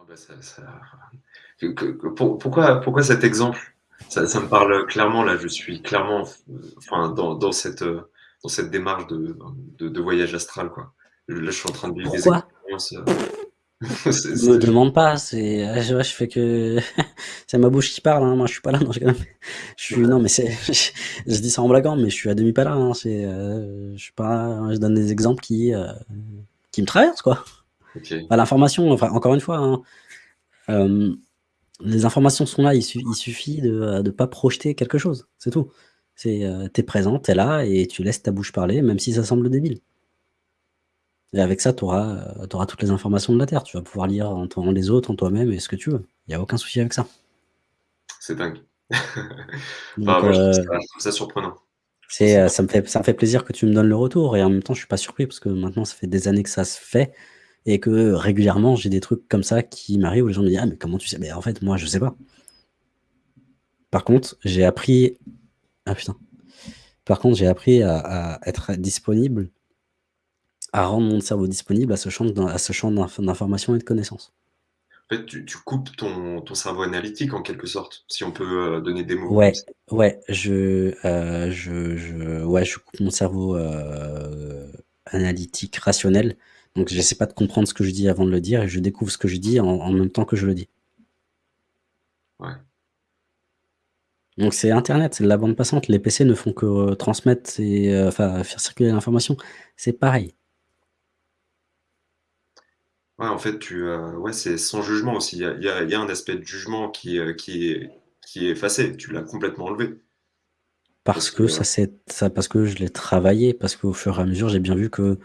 Ah bah, ça ça que que pour pourquoi pourquoi cet exemple? Ça ça me parle clairement, là, je suis clairement enfin, dans dans cette, dans cette démarche de de de voyage astral, quoi. Là, je suis en train de vivre des expériences, heu, c'est Me demande pas, c'est heu, je fais que c'est ma bouche qui parle, hein, moi je suis pas là, non, je rigole. Je suis non, mais c'est je je dis ça en blaguant, mais je suis à demi pas là, hein, c'est, heu, je suis pas je donne des exemples qui, heu, qui me traversent, quoi. Bah, l'information, enfin, encore une fois, hein, hem, les informations sont là, il suffi il suffit de, de pas projeter quelque chose, c'est tout. C'est, heu, tu es présent, tu es là et tu laisses ta bouche parler, même si ça semble débile. Et avec ça, tu auras, auras toutes les informations de la terre. Tu vas pouvoir lire en ton les autres, en toi-même et ce que tu veux. Il y a aucun souci avec ça. C'est dingue. Enfin, Donc moi, je trouve ça je trouve ça surprenant. C'est, ça me fait ça me fait plaisir que tu me donnes le retour et en même temps, je suis pas surpris parce que maintenant, ça fait des années que ça se fait et que régulièrement, j'ai des trucs comme ça qui m'arrivent où les gens me disent: «Ah mais comment tu sais?» mais en fait, moi, je sais pas. Par contre, j'ai appris ah putain. Par contre, j'ai appris à à être disponible à rendre mon cerveau disponible à ce champ d'in à ce champ d'inf d'information et de connaissances. En fait, tu tu coupes ton ton cerveau analytique, en quelque sorte, si on peut, heu, donner des mots Ouais, ouais, je, heu, je je ouais, je coupe mon cerveau, heu, analytique, rationnel. Donc j'essaie pas de comprendre ce que je dis avant de le dire et je découvre ce que je dis en en même temps que je le dis. Ouais. Donc c'est internet, c'est de la bande passante. Les PC ne font que transmettre et heu, enfin, faire circuler l'information. C'est pareil. Ouais, en fait, tu, heu, ouais, c'est sans jugement aussi. Il y a il y a il y a un aspect de jugement qui, est qui est effacé. Tu l'as complètement enlevé. Parce Parce que, que ça ça parce que je l'ai travaillé, parce qu'au fur et à mesure, j'ai bien vu que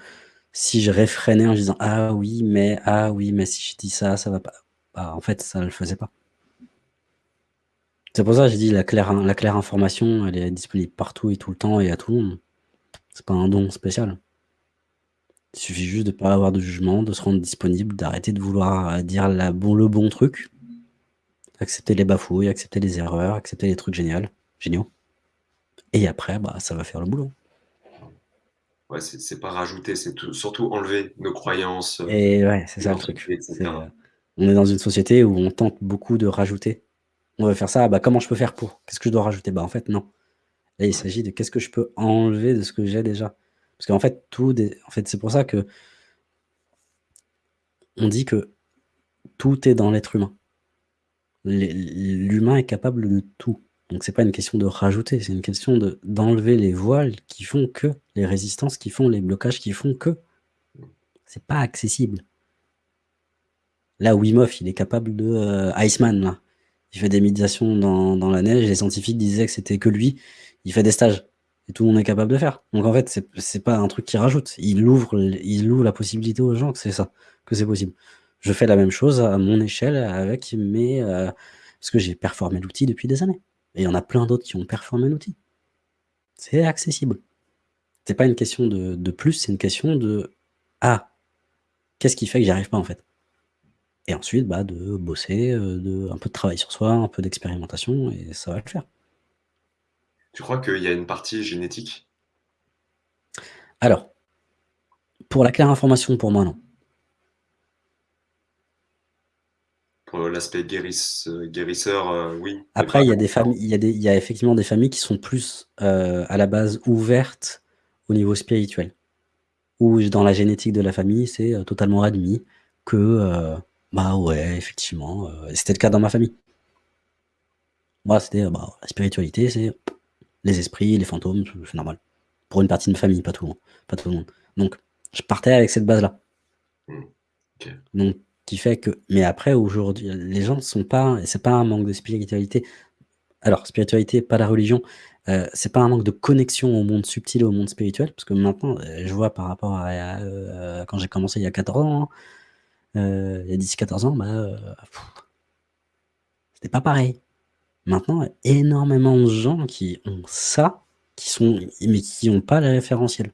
si je réfrénais en disant: «Ah oui, mais, ah oui, mais si je dis ça, ça va pas», bah, en fait, ça le faisait pas. C'est pour ça que j'ai dit la claire la claire information, elle est disponible partout et tout le temps et à tout le monde. C'est pas un don spécial. Il suffit juste de pas avoir de jugement, de se rendre disponible, d'arrêter de vouloir, heu, dire le bon truc. Accepter les bafouilles, accepter les erreurs, accepter les trucs génial géniaux. Et après, bah, ça va faire le boulot. Ouais, c'est pas rajouter, c'est tout surtout enlever nos croyances, heu, Et ouais, c'est ça le truc. cetera. on est dans une société où on tente beaucoup de rajouter. On veut faire ça, bah, comment je peux faire pour? Qu'est-ce que je dois rajouter? Bah, en fait, non. Là, il s'agit de qu'est-ce que je peux enlever de ce que j'ai déjà? Parce qu'en fait, tout en fait, c'est pour ça que on dit que tout est dans l'être humain. L'humain est capable de tout. Donc c'est pas une question de rajouter, c'est une question de d'enlever les voiles qui font que, les résistances qui font, les blocages qui font que. C'est pas accessible. Là, Wim Hof, il est capable de, heu, Iceman là, il fait des méditations dans dans la neige, les scientifiques disaient que c'était que lui, il fait des stages et tout le monde est capable de faire. Donc en fait, c'est pas un truc qu'il rajoute, il ouvre il ouvre la possibilité aux gens que c'est ça, que c'est possible. Je fais la même chose à mon échelle avec mes, heu parce que j'ai performé l'outil depuis des années et il y en a plein d'autres qui ont performé l'outil. C'est accessible. C'est pas une question de de plus, c'est une question de: «Ah, qu'est-ce qui fait que j'y arrive pas, en fait?» et ensuite, bah, de bosser, heu, de un peu de travail sur soi, un peu d'expérimentation et ça va le faire. Tu crois qu'il y a une partie génétique? Alors pour la claire information, pour moi, non. L'aspect guérisse guérisseur, oui, Après, il y a des familles il y a des il y a effectivement des familles qui sont plus, heu, à la base ouvertes au niveau spirituel. J dans la génétique de la famille, c'est, heu, totalement admis que, heu, bah, ouais, effectivement, c'était le cas dans ma famille. Moi, c'était, bah, la spiritualité, c'est les esprits, les fantômes, c'est normal. Pour une partie de ma famille, pas tout, hein, pas tout le monde. Donc je partais avec cette base-là. Mmh. Donc qui fait que mais après aujourd'hui, les gens ne sont pas et c'est pas un manque de spiritualité. Alors spiritualité, pas la religion, heu, c'est pas un manque de connexion au monde subtil et au monde spirituel, parce que maintenant, heu, je vois par rapport à à, quand j'ai commencé il y a 14 ans, hein, heu, il y a 10-14 ans, bah, c'était pas pareil. Maintenant, énormément de gens qui ont ça, qui sont mais qui ont pas le référentiel.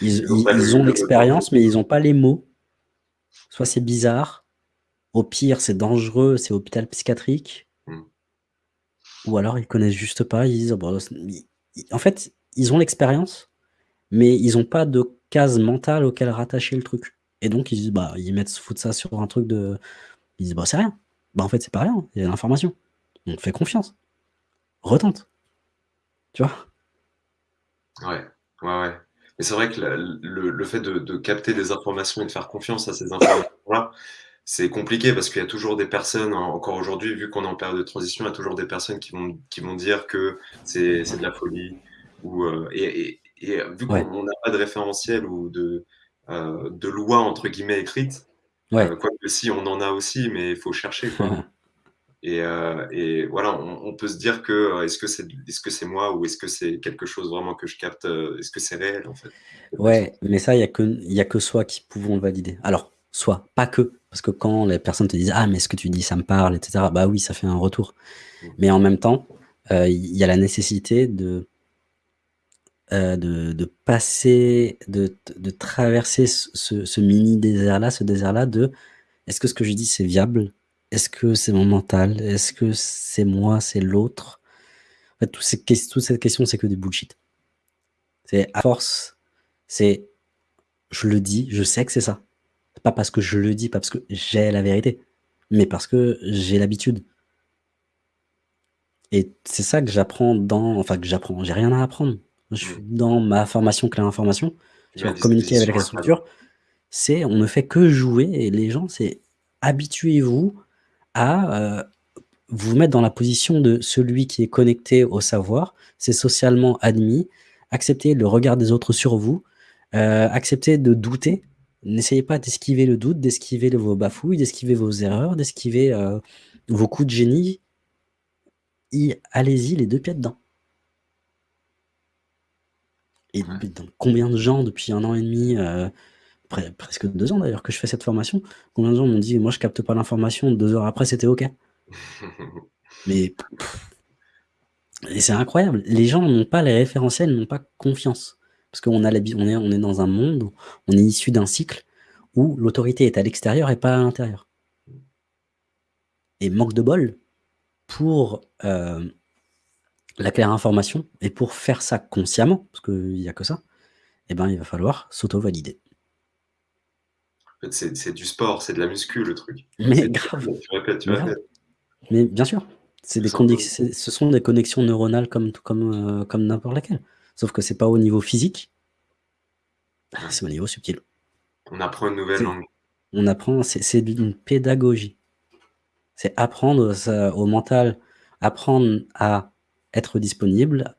Ils Ils ont ils l'expérience, mais ils ont pas les mots. Soit c'est bizarre, au pire, c'est dangereux, c'est hôpital psychiatrique Mmh. ou alors ils connaissent juste pas, ils disent: en fait, ils ont l'expérience, mais ils ont pas de case mentale auquel rattacher le truc. Et donc ils disent, bah, ils mettent foutent ça sur un truc de ils disent: «Bah, c'est rien». Bah, en fait, c'est pas rien, il y a l'information. Donc fais confiance. Retente. Tu vois? Ouais, ouais, ouais. Mais c'est vrai que le le fait de de capter des informations et de faire confiance à ces informations-là, c'est compliqué parce qu'il y a toujours des personnes, en encore aujourd'hui, vu qu'on est en période de transition, il y a toujours des personnes qui vont qui vont dire que c'est de la folie ou, heu et et et vu qu'on Ouais. n'a pas de référentiel ou de, heu, de «loi» entre guillemets écrite, Ouais. heu, quoique si, on en a aussi, mais il faut chercher, quoi. Et heu et voilà, on on peut se dire que, heu, est-ce que c'est est-ce que c'est moi ou est-ce que c'est quelque chose vraiment que je capte, heu, est-ce que c'est réel, en fait? Ouais, mais ça, il y a que y a que soi qui pouvons le valider. Alors, soi, pas que, parce que quand les personnes te disent: «Ah mais ce que tu dis, ça me parle» et cetera, bah oui, ça fait un retour. Mmh. Mais en même temps, il y a la nécessité de de de passer, de de traverser ce mini désert-là, ce désert-là de: «Est-ce que ce que je dis, c'est viable? Est-ce que c'est mon mental? Est-ce que c'est moi, c'est l'autre?» en fait, tous ces ques toutes ces questions, c'est que des bullshit. C'est à force, c'est je le dis, je sais que c'est ça. Pas parce que je le dis, pas parce que j'ai la vérité, mais parce que j'ai l'habitude. Et c'est ça que j'apprends dans enfin que j'apprends, j'ai rien à apprendre. Je suis Mmh. dans ma formation Claire Information, sur communiquer avec la structure, c'est on ne fait que jouer et les gens, c'est habituez-vous à, heu, vous mettre dans la position de celui qui est connecté au savoir, c'est socialement admis, acceptez le regard des autres sur vous, heu, acceptez de douter, n'essayez pas d'esquiver le doute, d'esquiver vos bafouilles, d'esquiver vos erreurs, d'esquiver, heu, vos coups de génie. Allez-y les 2 pieds dedans. Et Ouais. combien de gens depuis 1 an et demi, pre presque 2 ans d'ailleurs que je fais cette formation, combien de gens m'ont dit: «Moi je capte pas l'information», 2 heures après c'était OK. Mais c'est incroyable, les gens n'ont pas les référentiels, n'ont pas confiance. Parce qu'on on est on est dans un monde où on est issu d'un cycle où l'autorité est à l'extérieur et pas à l'intérieur. Et manque de bol, pour, hem, la Claire Information et pour faire ça consciemment, parce qu'il y a que ça, et ben, il va falloir s'auto-valider. Fait, c'est du sport, c'est de la muscu le truc. Mais grave, tu répètes, tu grave. répètes. Mais bien sûr, des ce sont des connexions neuronales comme t comme, n'importe laquelle. Sauf que c'est pas au niveau physique c'est au niveau subtil. On apprend une nouvelle langue. on apprend, c'est d'une pédagogie. C'est apprendre ça au mental, apprendre à être disponible,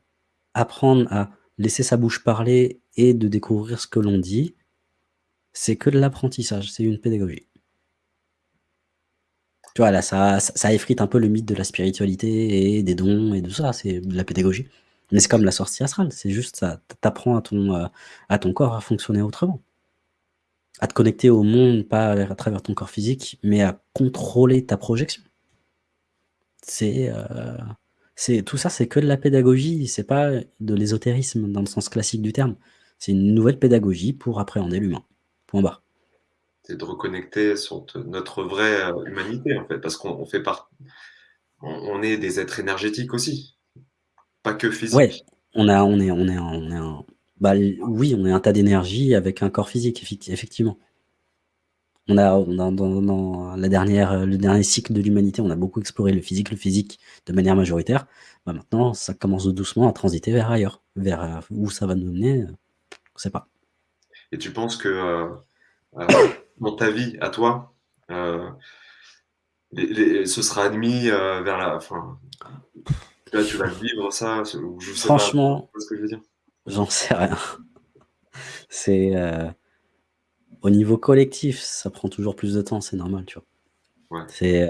apprendre à laisser sa bouche parler et de découvrir ce que l'on dit. C'est que de l'apprentissage, c'est une pédagogie. Tu vois, là, ça effrite un peu le mythe de la spiritualité et des dons et de ça, c'est de la pédagogie. Mais c'est comme la sortie astrale, c'est juste ça t tu apprends à ton, heu, à ton corps à fonctionner autrement. À te connecter au monde, pas à travers ton corps physique, mais à contrôler ta projection. C'est, heu, c'est tout ça, c'est que de la pédagogie, c'est pas de l'ésotérisme dans le sens classique du terme. C'est une nouvelle pédagogie pour appréhender l'humain. Point barre. C'est de reconnecter sur notre vraie, heu, humanité, en fait, parce qu'on on fait part on on est des êtres énergétiques aussi, pas que Ouais, physiques. on a on est on est on est un bah, oui, on est un tas d'énergie avec un corps physique, effecti effectivement. On a dans dans la dernière, heu, le dernier cycle de l'humanité, on a beaucoup exploré le physique le physique de manière majoritaire. Bah, maintenant, ça commence doucement à transiter vers ailleurs, vers, heu, où ça va nous mener, on sait pas. Et tu penses que, heu heu, dans ta vie à toi, les les ce sera admis, vers la fin? Là, tu vas le vivre ça, je sais Franchement, vois ce que je veux dire? j'en sais rien. C'est, au niveau collectif, ça prend toujours plus de temps, c'est normal, tu vois? Ouais. C'est,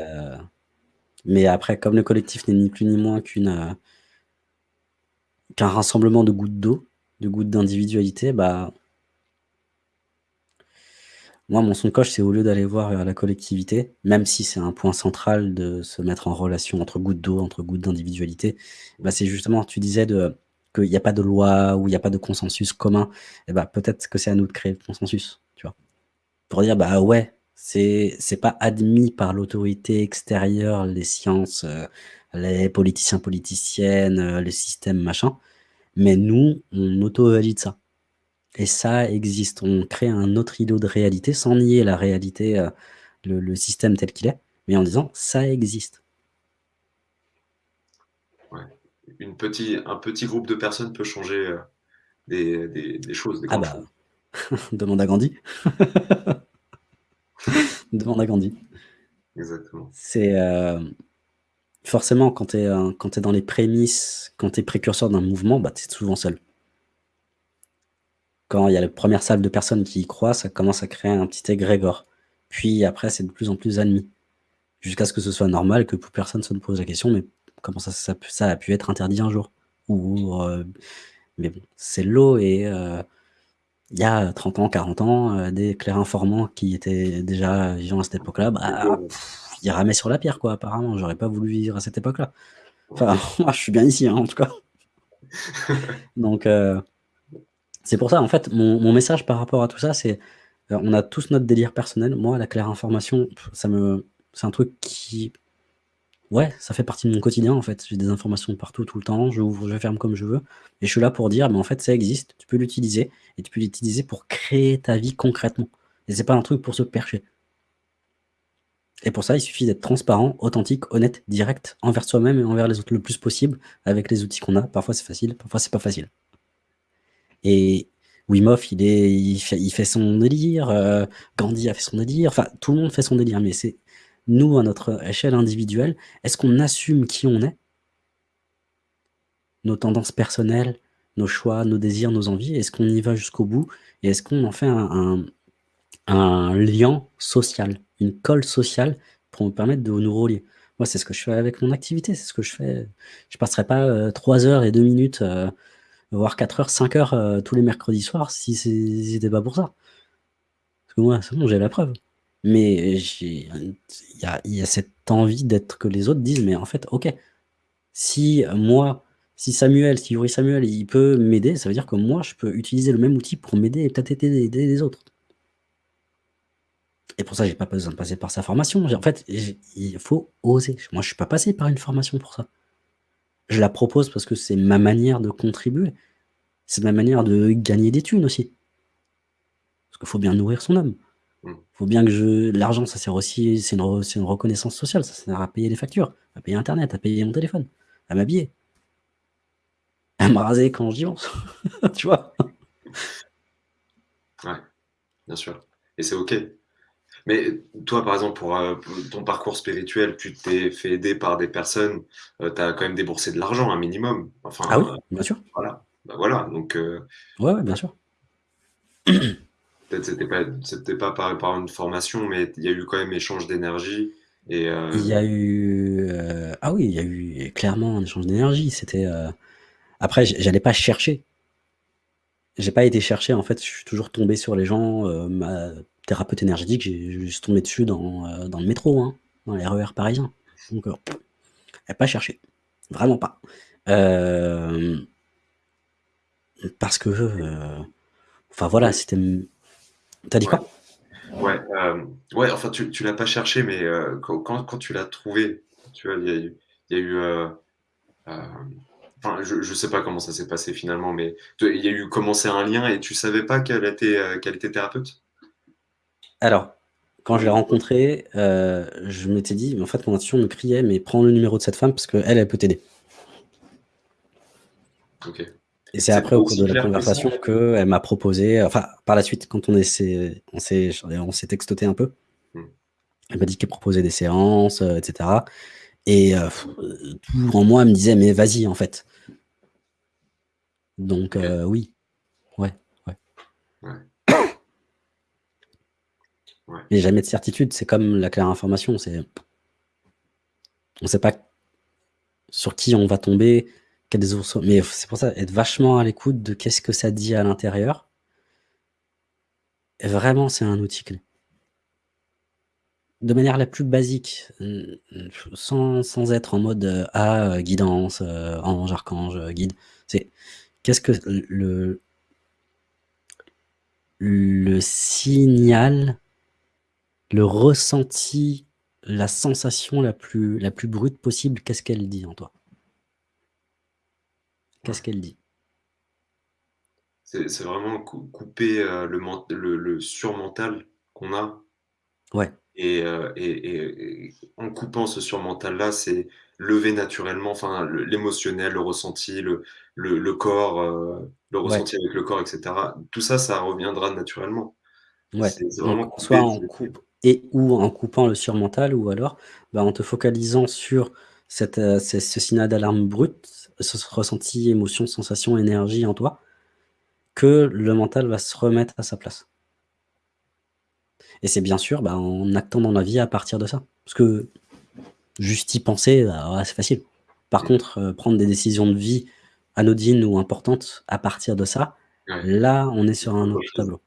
mais après, comme le collectif n'est ni plus ni moins qu'une, qu'un rassemblement de gouttes d'eau, de gouttes d'individualité, bah moi, mon son de c'est au lieu d'aller voir vers la collectivité, même si c'est un point central de se mettre en relation entre gouttes d'eau, entre gouttes d'individualité, bah, c'est justement, tu disais qu'il y a pas de loi ou il y a pas de consensus commun et bah, peut-être que c'est à nous de créer le consensus, tu vois? Pour dire: «Bah, ouais, c'est c'est pas admis par l'autorité extérieure, les sciences, heu, les politiciens, politiciennes, heu, le système machin, mais nous, on auto-valide ça». Et ça existe. On crée un autre îlot de réalité sans nier la réalité, euh, le, le système tel qu'il est, mais en disant ça existe. Ouais. Une petit, un petit groupe de personnes peut changer euh, des, des, des, choses. Des ah bah, demande à Gandhi. demande à Gandhi. Exactement. C'est euh, forcément quand tu es, es, dans les prémices, quand tu es précurseur d'un mouvement, bah, tu es souvent seul. Quand il y a la première salle de personnes qui y croient, ça commence à créer un petit égrégore. Puis après, c'est de plus en plus admis. Jusqu'à ce que ce soit normal, que plus personne se pose la question, mais comment ça, ça, ça a pu être interdit un jour? Ou, euh, Mais bon, c'est l'eau et euh, il y a 30 ans, 40 ans, euh, des clairs informants qui étaient déjà vivants à cette époque-là, bah, ils ramaient sur la pierre, quoi, apparemment. J'aurais pas voulu vivre à cette époque-là. Enfin, moi, je suis bien ici, hein, en tout cas. Donc, euh, c'est pour ça, en fait, mon, message par rapport à tout ça, c'est euh, on a tous notre délire personnel. Moi, la claire information, ça me, c'est un truc qui, ouais, ça fait partie de mon quotidien, en fait. J'ai des informations partout, tout le temps. Je ouvre, je ferme comme je veux. Et je suis là pour dire, mais en fait, ça existe. Tu peux l'utiliser. Et tu peux l'utiliser pour créer ta vie concrètement. Et c'est pas un truc pour se percher. Et pour ça, il suffit d'être transparent, authentique, honnête, direct envers soi-même et envers les autres le plus possible avec les outils qu'on a. Parfois c'est facile, parfois c'est pas facile. Et Wim Hof, il, fait, son délire, euh, Gandhi a fait son délire, enfin tout le monde fait son délire, mais c'est nous, à notre échelle individuelle, est-ce qu'on assume qui on est? Nos tendances personnelles, nos choix, nos désirs, nos envies, est-ce qu'on y va jusqu'au bout? Et est-ce qu'on en fait un, lien social une colle sociale pour me permettre de nous relier? Moi, c'est ce que je fais avec mon activité, c'est ce que je fais. Je passerai pas 3 heures et 2 minutes, euh, voire 4 heures, 5 heures euh, tous les mercredis soirs si c'était pas pour ça. Parce que moi, c'est bon, j'ai la preuve. Mais il y a, cette envie d'être que les autres disent, mais en fait, ok, si moi, si Samuel, si Yuri Samuel, il peut m'aider, ça veut dire que moi, je peux utiliser le même outil pour m'aider et peut-être aider les autres. Et pour ça, j'ai pas besoin de passer par sa formation. En fait, il faut oser. Moi, je suis pas passé par une formation pour ça. Je la propose parce que c'est ma manière de contribuer. C'est ma manière de gagner des thunes aussi. Parce qu'il faut bien nourrir son homme. Il mmh. faut bien que je... L'argent, ça sert aussi... C'est une, une, reconnaissance sociale. Ça sert à payer les factures, à payer Internet, à payer mon téléphone, à m'habiller. À me raser quand je pense. tu vois? Ouais, bien sûr. Et c'est OK. Mais toi, par exemple, pour, euh, ton parcours spirituel, tu t'es fait aider par des personnes, euh, tu as quand même déboursé de l'argent, un minimum. Enfin, ah oui, euh, bien sûr. Voilà. Bah voilà, donc. ouais, ouais, bien sûr. Peut-être c'était pas, c'était pas par, par, une formation, mais il y a eu quand même échange d'énergie. Et Il y a eu. ah oui, il y a eu clairement un échange d'énergie. C'était. Après, j'allais pas chercher. J'ai pas été chercher, en fait, je suis toujours tombé sur les gens. Ma thérapeute énergétique, j'ai juste tombé dessus dans, euh, le métro, hein, dans les RER parisiens. Donc, euh, pas cherché. Vraiment pas. Euh, parce que... Enfin voilà, c'était... T'as dit quoi? Ouais, enfin tu, l'as pas cherché, mais quand, tu l'as trouvé, tu vois, il y a eu... Enfin, je, je sais pas comment ça s'est passé finalement, mais il y a eu commencé un lien et tu savais pas qu'elle était, qu'elle était thérapeute? Alors, quand je l'ai rencontrée, euh, je m'étais dit, mais en fait, mon intuition me criait, mais prends le numéro de cette femme parce qu'elle, elle peut t'aider. Ok. Et c'est après, au cours de la conversation, qu'elle m'a proposé, enfin, par la suite, quand on s'est on s'est textoté un peu, hmm. elle m'a dit qu'elle proposait des séances, euh, etc. Et euh, tout en moi me disait, mais vas-y, en fait. Donc, oui. Ouais, ouais. ouais. Il n'y a jamais de certitude, c'est comme la claire information, on ne sait pas sur qui on va tomber, mais c'est pour ça, être vachement à l'écoute de qu'est-ce que ça dit à l'intérieur. Vraiment, c'est un outil clé. De manière la plus basique, sans, sans être en mode euh, ah, guidance, euh, ange, archange, guide, c'est qu'est-ce que le, le signal le ressenti, la sensation la plus, la plus brute possible, qu'est-ce qu'elle dit en toi? Qu'est-ce qu'elle dit? C'est vraiment cou couper, heu, le ment le le surmental qu'on a Ouais. et heu et et et en coupant ce surmental-là, c'est lever naturellement, enfin, l'émotionnel, le ressenti, le le corps, heu, le Ouais. ressenti avec le corps et cetera. Tout ça, ça reviendra naturellement. Ouais, C'est c'est vraiment donc soit on coupe et ou en coupant le surmental ou alors, bah, en te focalisant sur cette, heu, ce ce signal d'alarme brut, ce ressenti, émotion, sensation, énergie en toi, que le mental va se remettre à sa place. Et c'est bien sûr, bah, en actant dans la vie à partir de ça. Parce que juste y penser, bah, c'est facile. Par contre, heu, prendre des décisions de vie anodines ou importantes à partir de ça, là, on est sur un autre tableau.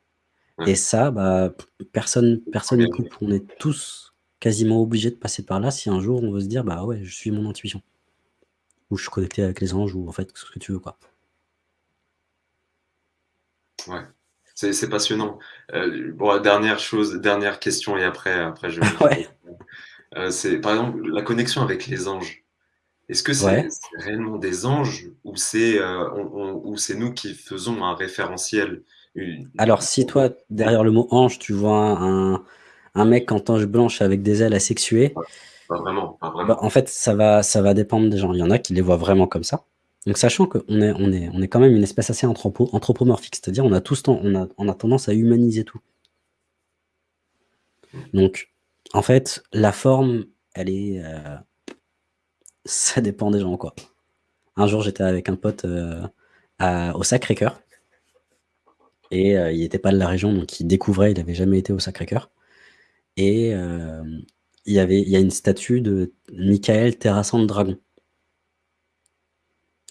Et ça, bah, personne personne coupe. On est tous quasiment obligés de passer par là si un jour on veut se dire: «Bah, ouais, je suis mon intuition». Ou je suis connecté avec les anges ou en fait, ce que tu veux, quoi. Ouais, c'est c'est passionnant. Heu, bon, dernière chose, dernière question et après après je je Ouais. heu, c'est par exemple, la connexion avec les anges. Est-ce que c'est Ouais. c'est réellement des anges ou c'est, heu, on on ou c'est nous qui faisons un référentiel? Une Alors si toi, derrière le mot ange, tu vois un un mec en toge blanche avec des ailes asexuées Pas pas vraiment, pas bah, en fait, ça va ça va dépendre des gens. Il y en a qui les voient vraiment comme ça. Donc sachant qu'on est on est on est quand même une espèce assez anthropo anthropomorphique, c'est-à-dire on a tous ten on a on a tendance à humaniser tout. Donc en fait, la forme, elle est, heu ça dépend des gens, quoi. Un jour, j'étais avec un pote, heu, à au Sacré-Cœur et heu, il était pas de la région, donc il découvrait, il avait jamais été au Sacré-Cœur et hem, il y avait il a une statue de Michael terrassant le dragon.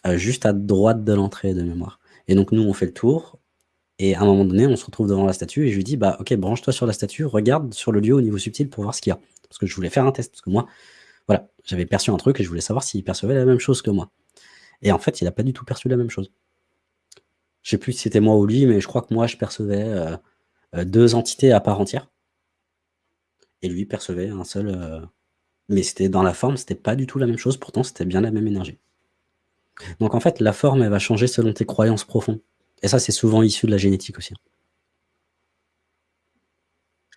Heu, juste à droite de l'entrée de mémoire et donc nous, on fait le tour et à un moment donné, on se retrouve devant la statue et je lui dis: «Bah, OK, branche-toi sur la statue, regarde sur le lieu au niveau subtil pour voir ce qu'il y a». Parce que je voulais faire un test, parce que moi, voilà, j'avais perçu un truc et je voulais savoir s'il percevait la même chose que moi et en fait, il a pas du tout perçu la même chose. Je sais plus si c'était moi ou lui, mais je crois que moi, je percevais, heu heu, 2 entités à part entière et lui percevait un seul, heu mais c'était dans la forme, c'était pas du tout la même chose, pourtant c'était bien la même énergie. Donc en fait, la forme, elle va changer selon tes croyances profondes et ça, c'est souvent issu de la génétique aussi.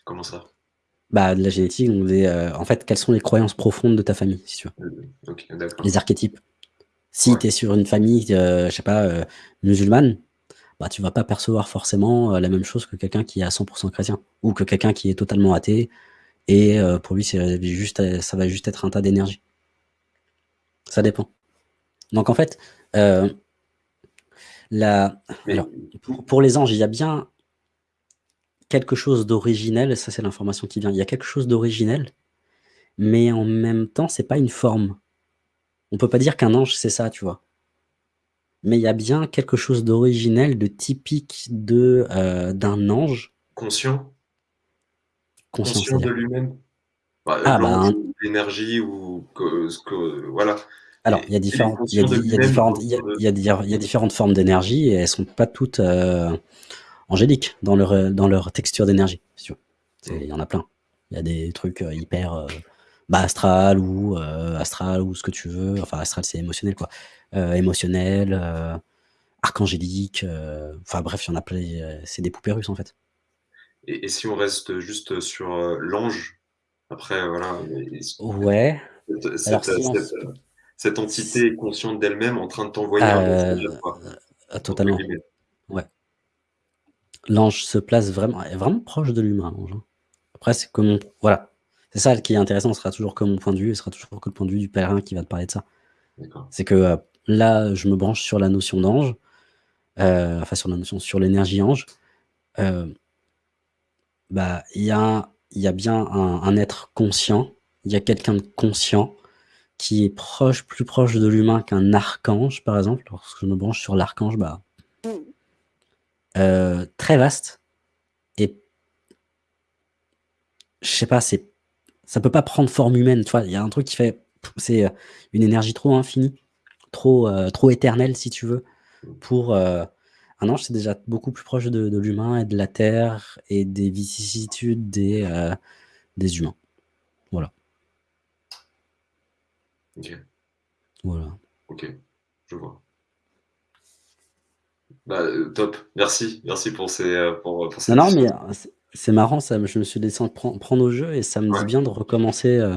Comment ça? Bah, de la génétique, donc des, en fait, quelles sont les croyances profondes de ta famille, si tu veux? Les archétypes. Si Ouais. tu es sur une famille, heu, je sais pas, musulmane, bah, tu vas pas percevoir forcément, heu, la même chose que quelqu'un qui est à 100 % chrétien ou que quelqu'un qui est totalement athée et heu, pour lui, c'est juste, ça va juste être un tas d'énergie. Ça dépend. Donc en fait, la alors pour pour les anges, il y a bien quelque chose d'originel, ça c'est l'information qui vient. Il y a quelque chose d'originel, mais en même temps, c'est pas une forme. On peut pas dire qu'un ange, c'est ça, tu vois? Mais il y a bien quelque chose d'originel, de typique de, heu, d'un ange. Conscient? Conscient, Conscient de lui-même? Bah, Ah bah, l'énergie ou que ce que voilà Alors, il y a différentes il y y a différentes formes d'énergie et elles sont pas toutes, heu, angéliques dans leur, dans leur texture d'énergie. C'est il Mmh. y en a plein. Il y a des trucs, heu, hyper, bas astral ou, heu, astral ou ce que tu veux, enfin astral, c'est émotionnel, quoi, heu, émotionnel, heu, archangélique, heu, enfin bref, il y en a plein heu, c'est des poupées russes, en fait. Et et si on reste juste sur, heu, l'ange, après voilà, ce Ouais, cette alors cette, heu, si on cette, se heu, cette s entité est consciente d'elle-même en train de t'envoyer un «message à heu toi», heu, entre totalement, guillemets. ouais. L'ange se place vraiment est vraiment proche de l'humain, l'ange, hein. Après, c'est mon voilà, c'est ça qui est intéressant, ce sera toujours que mon point de vue ce sera toujours que le point de vue du pèlerin qui va te parler de ça. C'est que, heu, là, je me branche sur la notion d'ange, heu, enfin sur la notion sur l'énergie ange, heu bah, il y a y a bien un un être conscient, il y a quelqu'un de conscient qui est proche, plus proche de l'humain qu'un archange, par exemple. Lorsque je me branche sur l'archange, bah très vaste et je sais pas, c'est ça peut pas prendre forme humaine, tu vois? Il y a un truc qui fait c'est, heu, une énergie trop infinie, trop, heu, trop éternelle si tu veux pour, heu un ange, c'est déjà beaucoup plus proche de de l'humain et de la terre et des vicissitudes des, des humains. Voilà. OK. Voilà. OK, je vois. Bah, top. Merci, merci pour ces, pour, pour Non, cette non, mais c'est marrant ça, je me suis laissé en pren prendre au jeu et ça me dit bien de recommencer, heu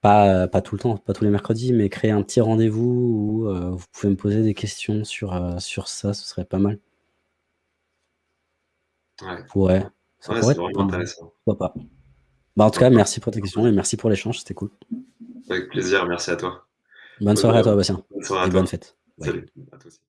pas, tout le temps, pas tous les mercredis, mais créer un petit rendez-vous où, heu, vous pouvez me poser des questions sur, heu, sur ça, ce serait pas mal. Ouais. Ouais, ça Ouais, pourrait être vraiment intéressant. Pourquoi pas? Bah, en tout cas, merci pour tes questions et merci pour l'échange, c'était cool. Avec plaisir, merci à toi. Bonne Bonne, soirée à toi, Bastien bonne soirée et toi. Bye. Salut, à toi aussi.